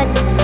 Fatima.